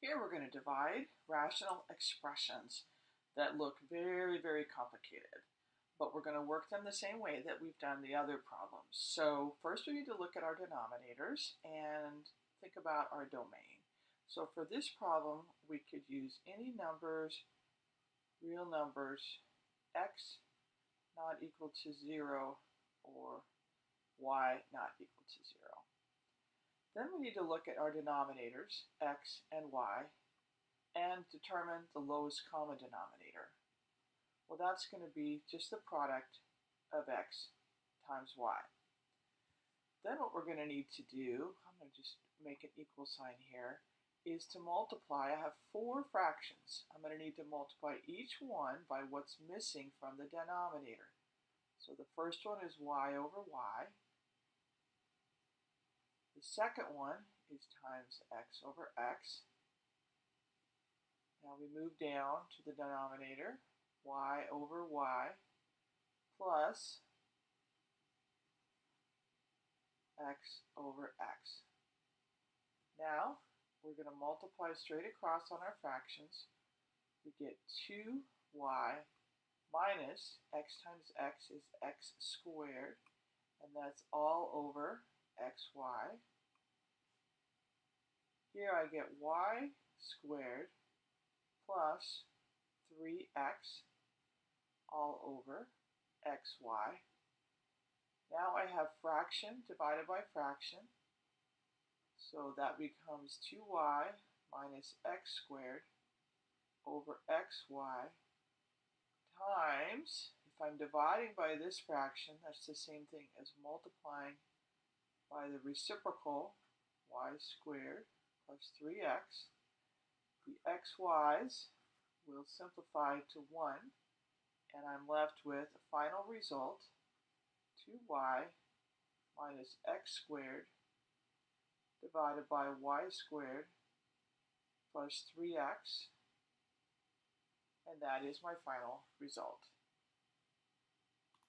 Here we're going to divide rational expressions that look very, very complicated, but we're going to work them the same way that we've done the other problems. So first we need to look at our denominators and think about our domain. So for this problem, we could use any numbers, real numbers, x not equal to 0 or y not equal to 0. Then we need to look at our denominators, x and y, and determine the lowest common denominator. Well, that's going to be just the product of x times y. Then what we're going to need to do, I'm going to just make an equal sign here, is to multiply. I have four fractions. I'm going to need to multiply each one by what's missing from the denominator. So the first one is y over y. The second one is times x over x. Now we move down to the denominator, y over y plus x over x. Now we're going to multiply straight across on our fractions. We get 2y minus x times x is x squared, and that's all over xy. Here I get y squared plus 3x all over xy. Now I have fraction divided by fraction. So that becomes 2y minus x squared over xy times, if I'm dividing by this fraction, that's the same thing as multiplying by the reciprocal y squared plus 3x. The xy's will simplify to 1, and I'm left with a final result, 2y minus x squared divided by y squared plus 3x, and that is my final result.